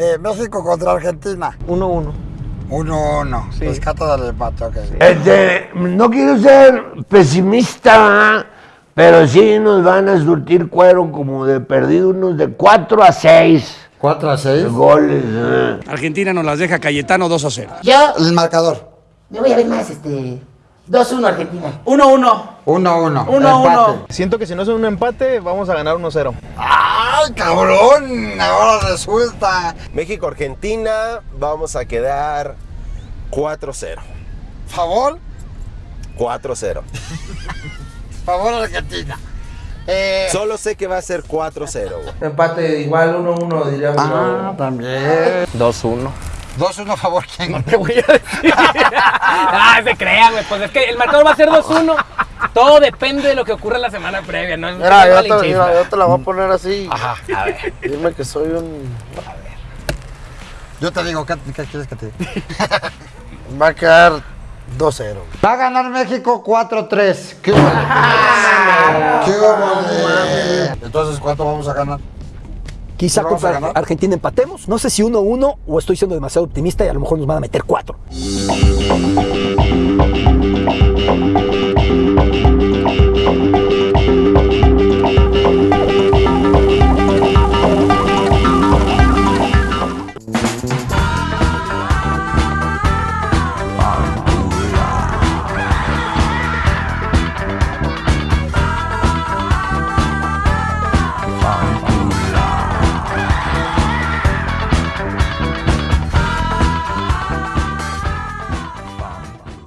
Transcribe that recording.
Eh, México contra Argentina. 1-1. 1-1. Sí. Rescata del empate, ok. Este, no quiero ser pesimista, pero sí nos van a surtir cuero como de perdido unos de 4 a 6 4 a 6. goles. ¿eh? Argentina nos las deja Cayetano 2 a 0. Yo El marcador. me voy a ver más, este. 2-1 Argentina. 1-1. 1-1. 1-1. Siento que si no es un empate, vamos a ganar 1-0. ¡Ay, cabrón! Ahora resulta. México-Argentina, vamos a quedar 4-0. Favor, 4-0. favor Argentina. Eh, Solo sé que va a ser 4-0. güey. Empate igual 1-1 diría ah, también. 2-1. 2-1 favor, ¿quién? Te voy a decir. ah, se crean, güey. Pues es que el marcador va a ser 2-1. Todo depende de lo que ocurra la semana previa, ¿no? Mira, No yo te, mira, yo te la voy a poner así. Ajá, a ver. Dime que soy un. Yo te digo, ¿qué, qué quieres que te diga? Va a quedar 2-0. Va a ganar México 4-3. ¿Qué hubo? ¿Qué hubo? Entonces, ¿cuánto vamos a ganar? Quizá ¿Sí vamos a contra? Argentina empatemos. No sé si 1-1 o estoy siendo demasiado optimista y a lo mejor nos van a meter 4.